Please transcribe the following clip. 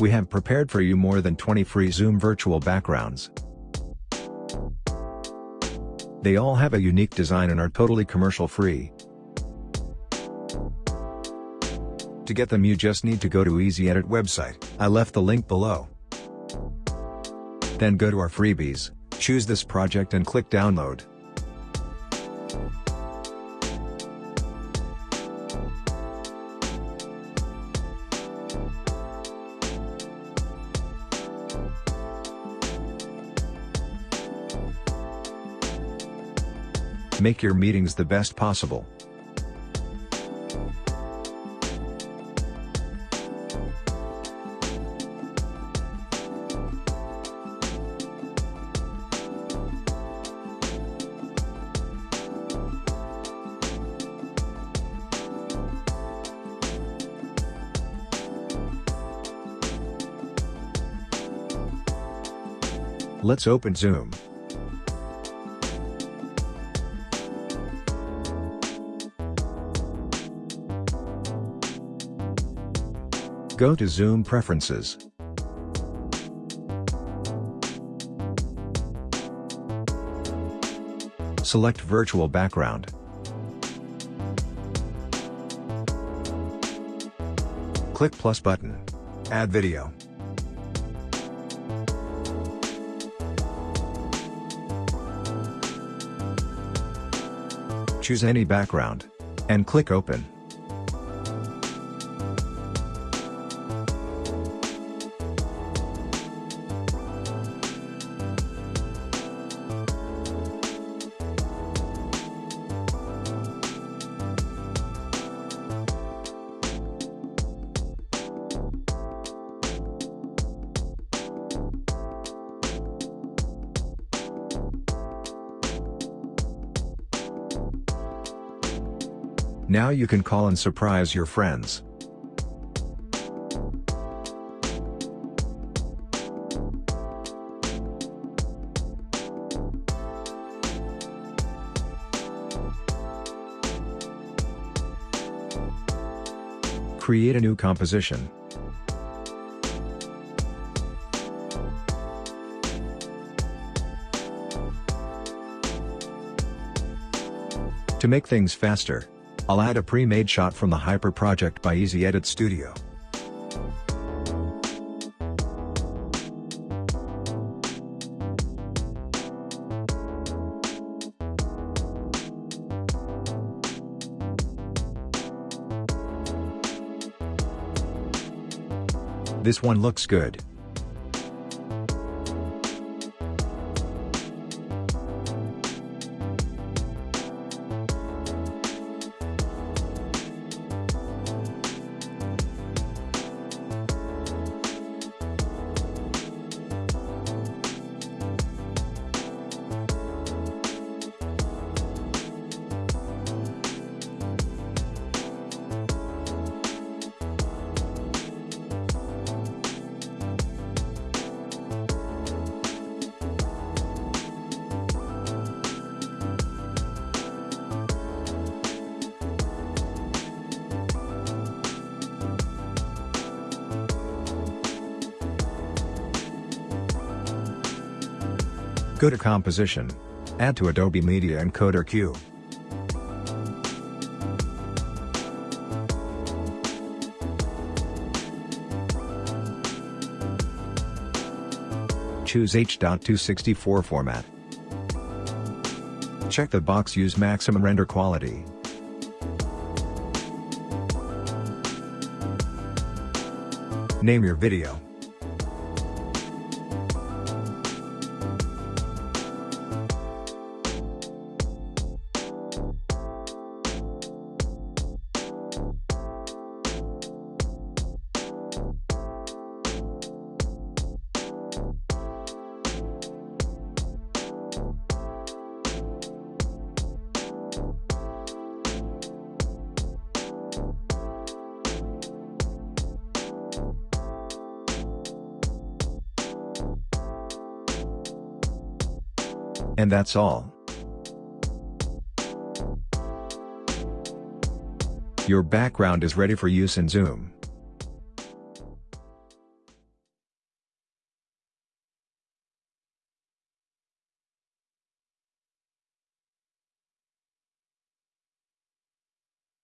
We have prepared for you more than 20 free Zoom virtual backgrounds. They all have a unique design and are totally commercial free. To get them you just need to go to Easy Edit website, I left the link below. Then go to our freebies, choose this project and click download. Make your meetings the best possible. Let's open Zoom. Go to Zoom Preferences. Select Virtual Background. Click plus button. Add video. Choose any background. And click Open. Now you can call and surprise your friends. Create a new composition. To make things faster, I'll add a pre-made shot from the Hyper project by Easy Edit Studio. This one looks good. Go to Composition. Add to Adobe Media Encoder Queue. Choose H.264 format. Check the box Use maximum render quality. Name your video. And that's all. Your background is ready for use in Zoom.